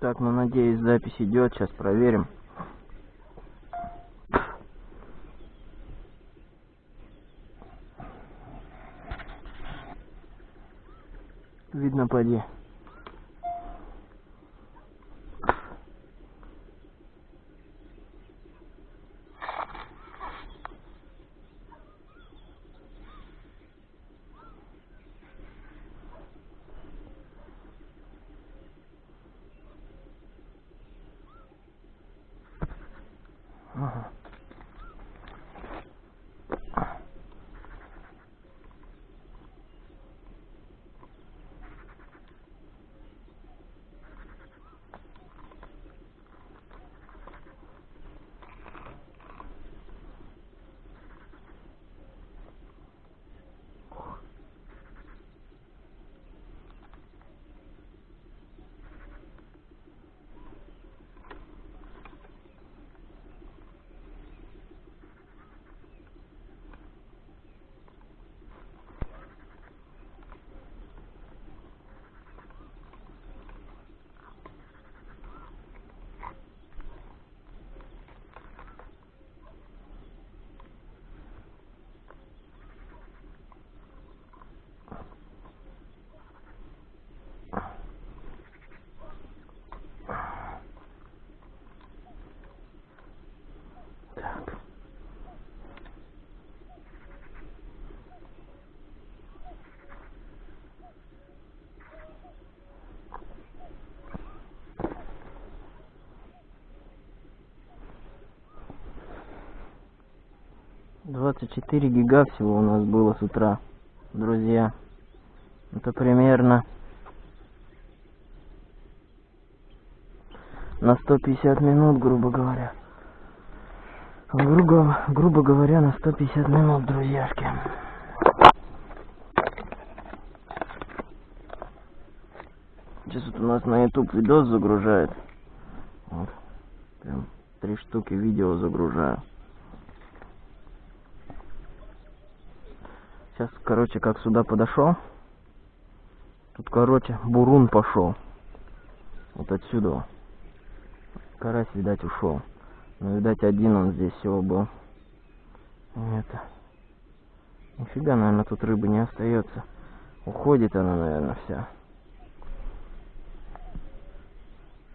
Так, ну надеюсь, запись идет. Сейчас проверим. Видно, поди. 24 гига всего у нас было с утра, друзья. Это примерно на 150 минут, грубо говоря. Грубо, грубо говоря, на 150 минут, друзьяшки. Сейчас вот у нас на YouTube видос загружает. Вот. Прям три штуки видео загружаю. Сейчас, короче, как сюда подошел. Тут, короче, бурун пошел. Вот отсюда. Карась, видать, ушел. Ну, видать, один он здесь всего был. Это. Нифига, наверное, тут рыбы не остается. Уходит она, наверное, вся.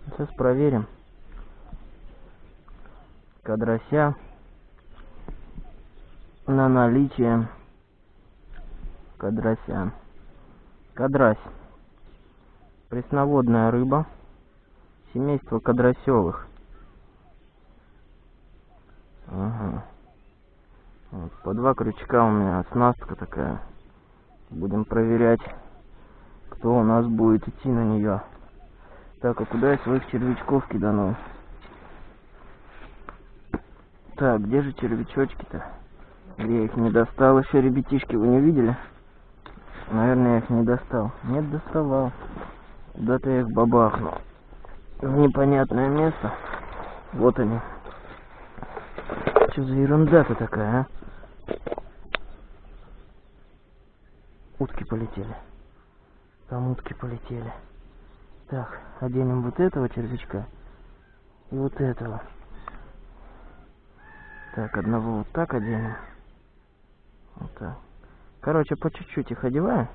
Сейчас проверим. Кадрося на наличие кадрося. Кадрась. Пресноводная рыба. Семейство кадросевых. Ага. Вот, по два крючка у меня оснастка такая. Будем проверять, кто у нас будет идти на нее. Так, а куда я своих червячков кидану? Так, где же червячочки-то? Я их не достал еще, ребятишки, вы не видели? Наверное, я их не достал. Нет, доставал. Куда-то я их бабахнул. В непонятное место. Вот они. Что за ерунда-то такая, а? Утки полетели. Там утки полетели. Так, оденем вот этого червячка и вот этого. Так, одного вот так оденем. Вот так. Короче, по чуть-чуть их одеваем.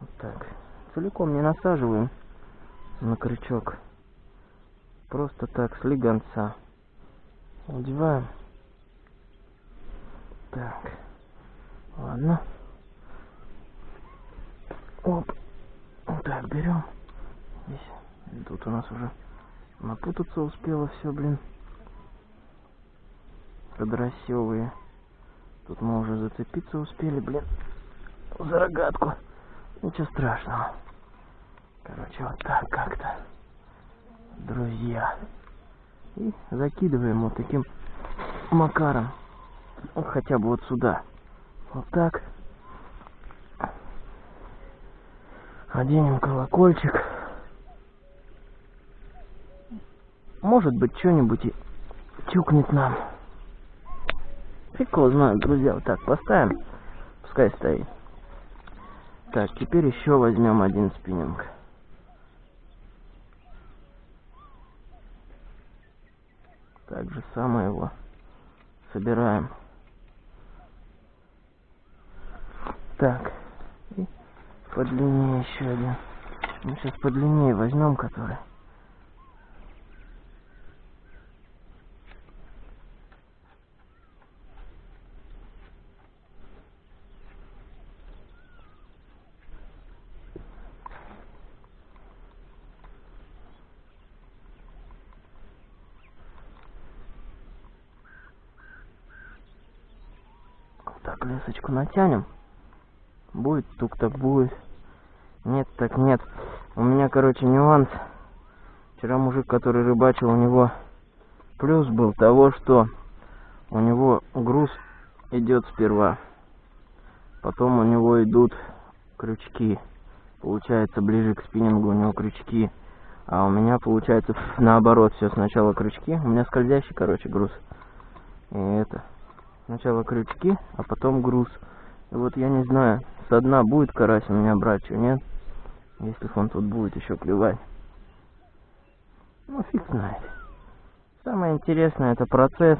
Вот так. Целиком не насаживаем на крючок. Просто так, с легонца. Одеваем. Так. Ладно. Оп. Вот так, берем. Здесь. Тут у нас уже напутаться успело все, блин. Подросевые. Тут мы уже зацепиться успели, блин. За рогатку. Ничего страшного. Короче, вот так как-то. Друзья. И закидываем вот таким макаром. Ну, хотя бы вот сюда. Вот так. Оденем колокольчик. Может быть, что-нибудь и тюкнет нам. Фиг его знает, друзья. Вот так, поставим. Пускай стоит. Так, теперь еще возьмем один спиннинг. Так же самое его собираем. Так. И подлиннее еще один. Мы сейчас подлиннее возьмем, который. Так, лесочку натянем. Будет тук так будет. Нет, так нет. У меня, короче, нюанс. Вчера мужик, который рыбачил, у него плюс был того, что у него груз идет сперва. Потом у него идут крючки. Получается, ближе к спиннингу у него крючки. А у меня получается наоборот, все сначала крючки. У меня скользящий, короче, груз. И это. Сначала крючки, а потом груз. И вот я не знаю, со дна будет карась у меня брать, что нет. Если он тут будет еще клевать. Ну, фиг знает. Самое интересное это процесс.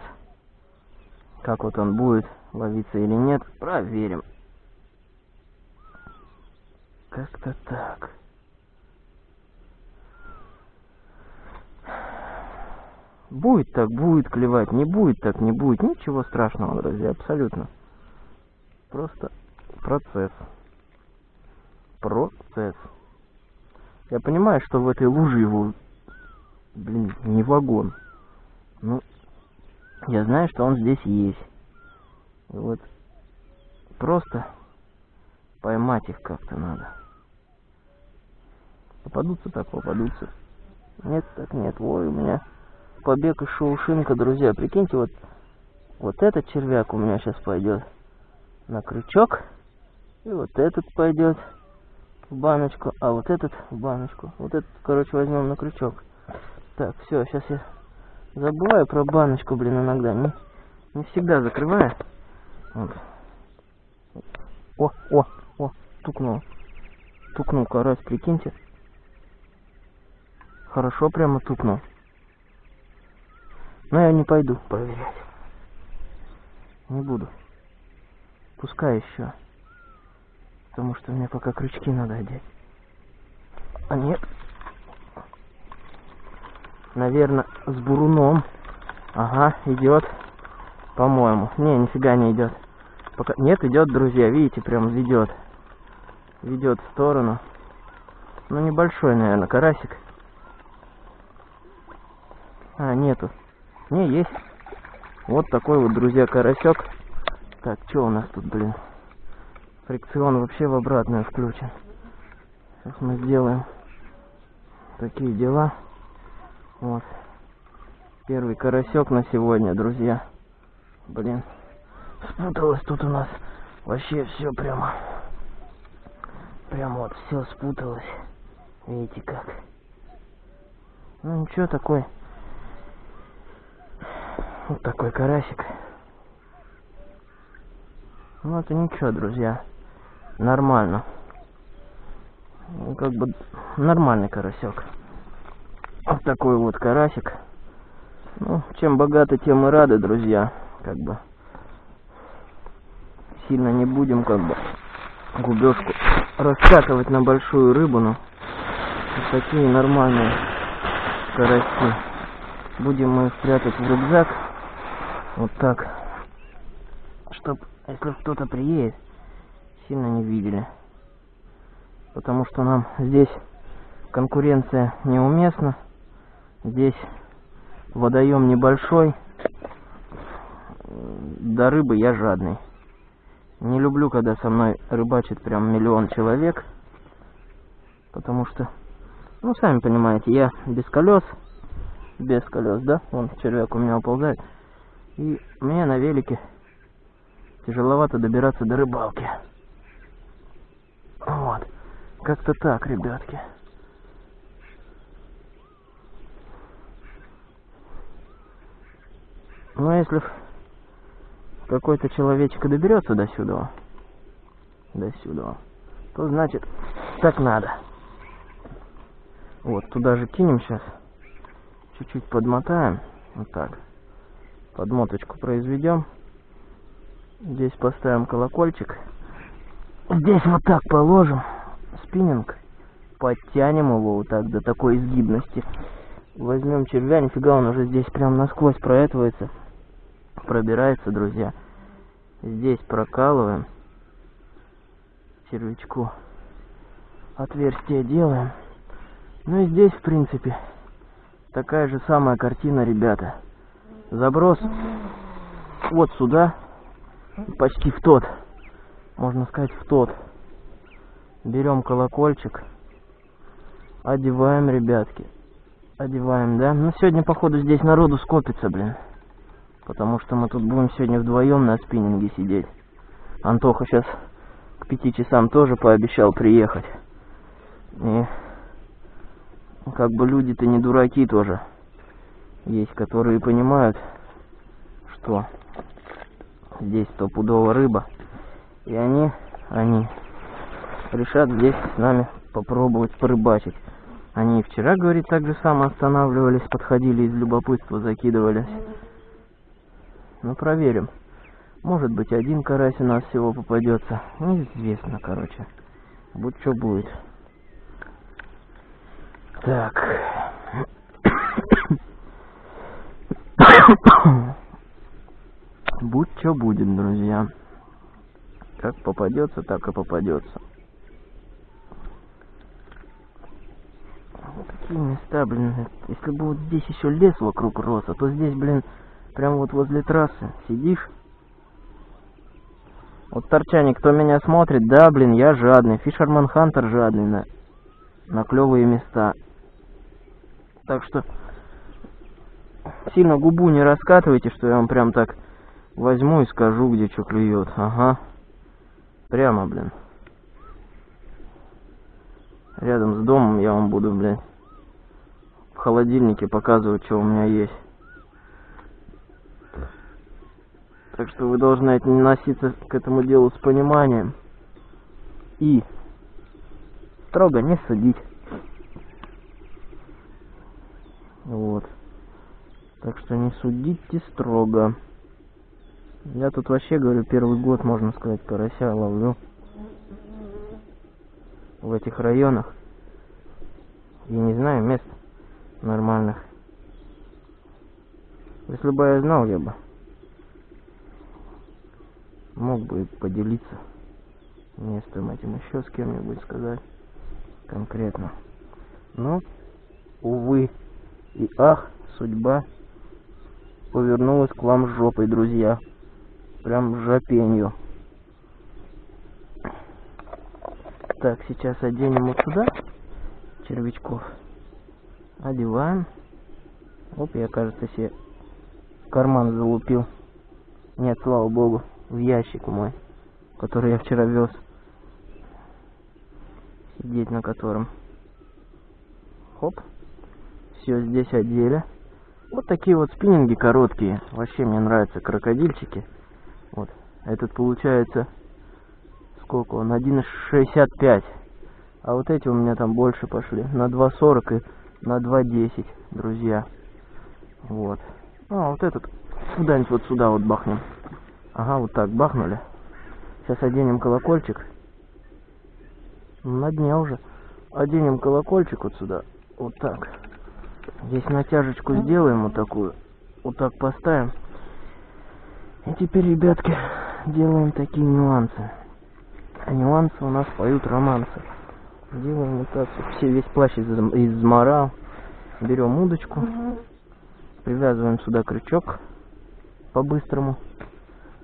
Как вот он будет ловиться или нет. Проверим. Как-то так. Будет так, будет клевать, не будет так, не будет. Ничего страшного, друзья, абсолютно. Просто процесс. Процесс. Я понимаю, что в этой луже его, блин, не вагон. Ну, я знаю, что он здесь есть. И вот просто поймать их как-то надо. Попадутся так, попадутся. Нет, так нет. Ой, у меня побег и шоушинка, друзья. Прикиньте, вот, вот этот червяк у меня сейчас пойдет на крючок. И вот этот пойдет в баночку, а вот этот в баночку. Вот этот, короче, возьмем на крючок. Так, все, сейчас я забываю про баночку, блин, иногда. Не, не всегда закрываю. Вот. О, о, о, тукнул. Тукнул карась, прикиньте. Хорошо прямо тукнул. Но я не пойду проверять. Не буду. Пускай еще. Потому что мне пока крючки надо одеть. А нет. Наверное, с буруном. Ага, идет. По-моему. Не, нифига не идет. Пока... Нет, идет, друзья. Видите, прям ведет. Ведет в сторону. Ну, небольшой, наверное, карасик. А, нету. Не, есть. Вот такой вот, друзья, карасек. Так, что у нас тут, блин? Фрикцион вообще в обратную включен. Сейчас мы сделаем такие дела. Вот. Первый карасек на сегодня, друзья. Блин. Спуталось тут у нас. Вообще все прямо. Прямо вот все спуталось. Видите как. Ну ничего такой. Вот такой карасик. Ну это ничего, друзья. Нормально. Ну, как бы нормальный карасек. Вот такой вот карасик. Ну, чем богаты, тем и рады, друзья. Как бы сильно не будем как бы губежку раскатывать на большую рыбу, но вот такие нормальные караси. Будем мы их прятать в рюкзак. Вот так. Чтоб если кто-то приедет, сильно не видели. Потому что нам здесь конкуренция неуместна. Здесь водоем небольшой. До рыбы я жадный. Не люблю, когда со мной рыбачит прям миллион человек. Потому что, ну, сами понимаете, я без колес. Без колес, да? Вон червяк у меня уползает. И мне на велике тяжеловато добираться до рыбалки. Вот. Как-то так, ребятки. Ну, а если какой-то человечек доберется до сюда, до сюда, то значит так надо. Вот, туда же кинем сейчас. Чуть-чуть подмотаем. Вот так. Подмоточку произведем. Здесь поставим колокольчик. Здесь вот так положим спиннинг. Подтянем его вот так до такой изгибности. Возьмем червя, нифига он уже здесь прям насквозь проэтывается. Пробирается, друзья. Здесь прокалываем червячку. Отверстие делаем. Ну и здесь, в принципе, такая же самая картина, ребята. Заброс вот сюда, почти в тот, можно сказать, в тот. Берем колокольчик, одеваем, ребятки. Одеваем, да? Ну, сегодня, походу, здесь народу скопится, блин. Потому что мы тут будем сегодня вдвоем на спиннинге сидеть. Антоха сейчас к пяти часам тоже пообещал приехать. И как бы люди-то не дураки тоже. Есть, которые понимают, что здесь стопудово рыба. И они, они решат здесь с нами попробовать порыбачить. Они и вчера, говорит, так же само останавливались, подходили из любопытства, закидывались. Ну, проверим. Может быть, один карась у нас всего попадется. Неизвестно, короче. Будь что будет. Так. Будь что будет, друзья. Как попадется, так и попадется. Какие места, блин. Если бы вот здесь еще лес вокруг рос, а то здесь, блин, прям вот возле трассы сидишь. Вот торчане, кто меня смотрит, да, блин, я жадный. Фишерман Хантер жадный на, на клевые места. Так что сильно губу не раскатывайте, что я вам прям так возьму и скажу, где что клюет. Ага. Прямо, блин. Рядом с домом я вам буду, блин, в холодильнике показывать, что у меня есть. Так что вы должны относиться к этому делу с пониманием. И строго не судить. Вот. Так что не судите строго. Я тут вообще, говорю, первый год, можно сказать, карася ловлю. В этих районах. Я не знаю мест нормальных. Если бы я знал, я бы мог бы поделиться местом этим еще с кем-нибудь сказать конкретно. Но, увы, и ах, судьба повернулась к вам жопой, друзья. Прям жопенью. Так, сейчас оденем вот сюда червячков. Одеваем. Оп, я, кажется, себе карман залупил. Нет, слава богу, в ящик мой, который я вчера вез. Сидеть на котором. Хоп все здесь одели. Вот такие вот спиннинги короткие. Вообще мне нравятся крокодильчики. Вот. Этот получается сколько он? 1,65. А вот эти у меня там больше пошли. На 2,40 и на 2,10, друзья. Вот. А, вот этот куда-нибудь вот сюда вот бахнем. Ага, вот так бахнули. Сейчас оденем колокольчик. На дне уже. Оденем колокольчик вот сюда. Вот так. Здесь натяжечку сделаем вот такую. Вот так поставим. И теперь, ребятки, делаем такие нюансы. А нюансы у нас поют романсы. Делаем вот так. Все, весь плащ из, изморал. Берем удочку. Привязываем сюда крючок по-быстрому.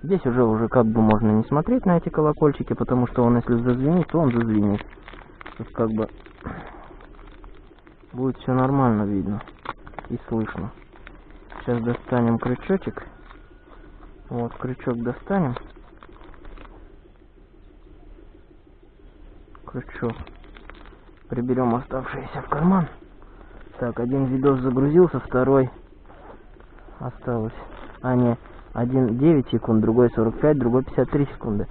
Здесь уже уже как бы можно не смотреть на эти колокольчики, потому что он если зазвенит, то он зазвенит. Тут как бы будет все нормально видно и слышно. Сейчас достанем крючочек. Вот, крючок достанем. Крючок. Приберем оставшиеся в карман. Так, один видос загрузился, второй осталось. А, не, один 9 секунд, другой 45, другой 53 секунды.